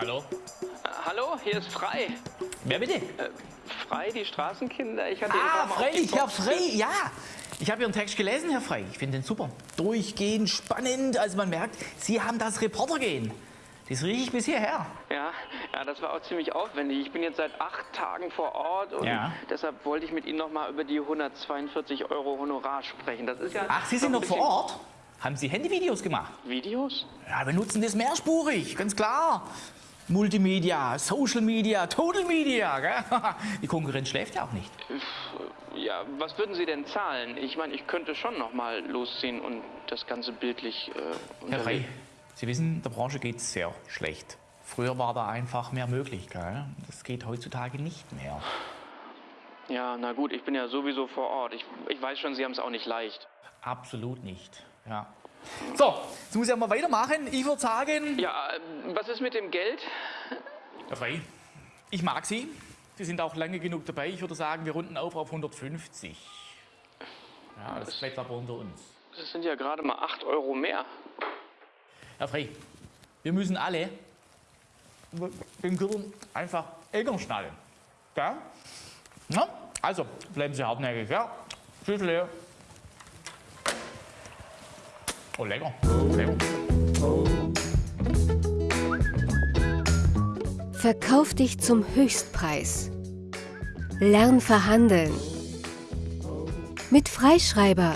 Hallo? Äh, hallo, hier ist Frei. Wer bitte? Äh, Frei, die Straßenkinder. Ich hatte Ah, freilich, Herr Frey, ja. Ich habe Ihren Text gelesen, Herr Frey. Ich finde den super. Durchgehend, spannend. Also man merkt, Sie haben das Reportergehen. Das rieche ich bis hierher. Ja, ja, das war auch ziemlich aufwendig. Ich bin jetzt seit acht Tagen vor Ort und Ja. deshalb wollte ich mit Ihnen noch mal über die 142 Euro Honorar sprechen. Das ist ja Ach, Sie sind noch vor Ort? Haben Sie Handyvideos gemacht? Videos? Ja, wir nutzen das mehrspurig, ganz klar. Multimedia, Social Media, Total Media. Gell? Die Konkurrenz schläft ja auch nicht. Ja, was würden Sie denn zahlen? Ich meine, ich könnte schon noch mal losziehen und das Ganze bildlich äh, Herr unterlegen. Sie wissen, der Branche geht es sehr schlecht. Früher war da einfach mehr möglich. Gell? Das geht heutzutage nicht mehr. Ja, na gut, ich bin ja sowieso vor Ort. Ich, ich weiß schon, Sie haben es auch nicht leicht. Absolut nicht. Ja. So, jetzt muss ich mal weitermachen. Ich würde sagen, Ja, äh, was ist mit dem Geld? Herr Frey, ich mag Sie. Sie sind auch lange genug dabei. Ich würde sagen, wir runden auf auf 150. Ja, das bleibt aber unter uns. Das sind ja gerade mal 8 Euro mehr. Herr Frey, wir müssen alle den Gürtel einfach enger schnallen. Ja? Na? Also, bleiben Sie hartnäckig, ja? Tschüss, Leo. Oh, lecker. lecker. Verkauf dich zum Höchstpreis. Lern verhandeln. Mit Freischreiber